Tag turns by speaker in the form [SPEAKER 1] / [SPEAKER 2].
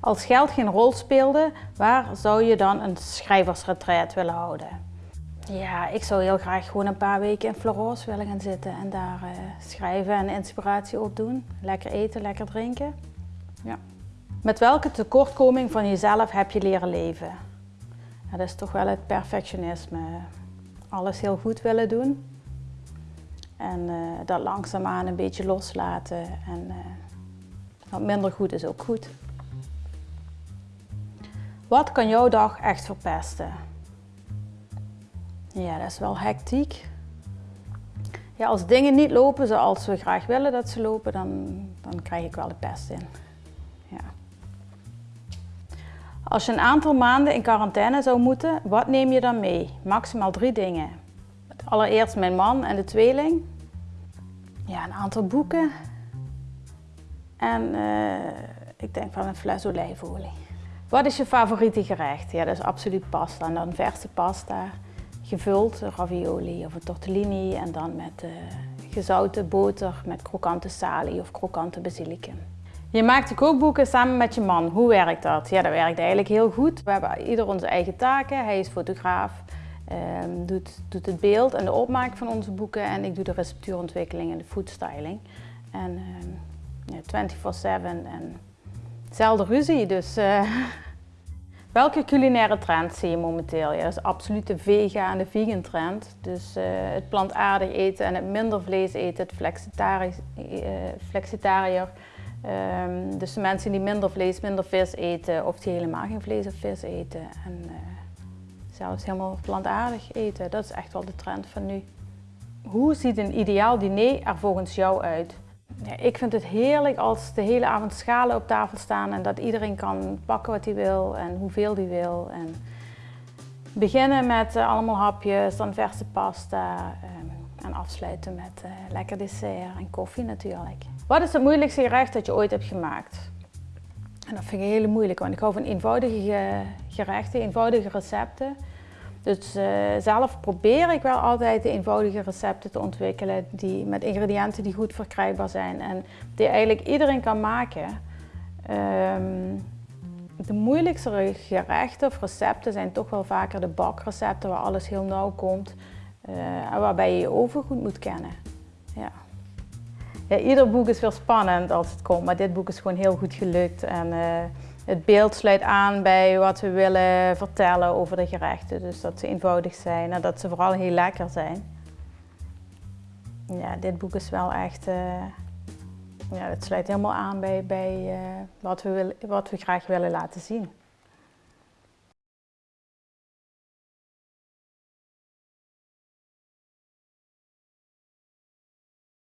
[SPEAKER 1] Als geld geen rol speelde, waar zou je dan een schrijversretreat willen houden? Ja, ik zou heel graag gewoon een paar weken in Florence willen gaan zitten en daar uh, schrijven en inspiratie opdoen. Lekker eten, lekker drinken. Ja. Met welke tekortkoming van jezelf heb je leren leven? Dat is toch wel het perfectionisme. Alles heel goed willen doen. En uh, dat langzaamaan een beetje loslaten. En uh, wat minder goed is ook goed. Wat kan jouw dag echt verpesten? Ja, dat is wel hectiek. Ja, als dingen niet lopen zoals we graag willen dat ze lopen, dan, dan krijg ik wel de pest in. Ja. Als je een aantal maanden in quarantaine zou moeten, wat neem je dan mee? Maximaal drie dingen. Allereerst mijn man en de tweeling. Ja, een aantal boeken. En uh, ik denk van een fles olijfolie. Wat is je favoriete gerecht? Ja, dat is absoluut pasta. En dan verse pasta, gevuld ravioli of een tortellini en dan met uh, gezouten boter met krokante salie of krokante basilicum. Je maakt de kookboeken samen met je man. Hoe werkt dat? Ja, dat werkt eigenlijk heel goed. We hebben ieder onze eigen taken. Hij is fotograaf, um, doet, doet het beeld en de opmaak van onze boeken en ik doe de receptuurontwikkeling en de foodstyling. En um, ja, 24-7 en zelden ruzie, dus... Uh, Welke culinaire trend zie je momenteel? Ja, is absoluut de vega en de vegan trend. Dus uh, het plantaardig eten en het minder vlees eten, het flexitariër. Uh, flexitariër. Um, dus de mensen die minder vlees, minder vis eten of die helemaal geen vlees of vis eten. En zelfs helemaal plantaardig eten, dat is echt wel de trend van nu. Hoe ziet een ideaal diner er volgens jou uit? Ik vind het heerlijk als de hele avond schalen op tafel staan en dat iedereen kan pakken wat hij wil en hoeveel hij wil. En beginnen met uh, allemaal hapjes, dan verse pasta um, en afsluiten met uh, lekker dessert en koffie natuurlijk. Wat is het moeilijkste gerecht dat je ooit hebt gemaakt? En dat vind ik heel moeilijk, want ik hou van eenvoudige gerechten, eenvoudige recepten. Dus uh, zelf probeer ik wel altijd de eenvoudige recepten te ontwikkelen die, met ingrediënten die goed verkrijgbaar zijn en die eigenlijk iedereen kan maken. Um, de moeilijkste gerechten of recepten zijn toch wel vaker de bakrecepten waar alles heel nauw komt uh, en waarbij je je oven goed moet kennen. Ja. Ja, ieder boek is weer spannend als het komt, maar dit boek is gewoon heel goed gelukt. En, uh, het beeld sluit aan bij wat we willen vertellen over de gerechten. Dus dat ze eenvoudig zijn en dat ze vooral heel lekker zijn. Ja, dit boek is wel echt... Uh, ja, het sluit helemaal aan bij, bij uh, wat, we wat we graag willen laten zien.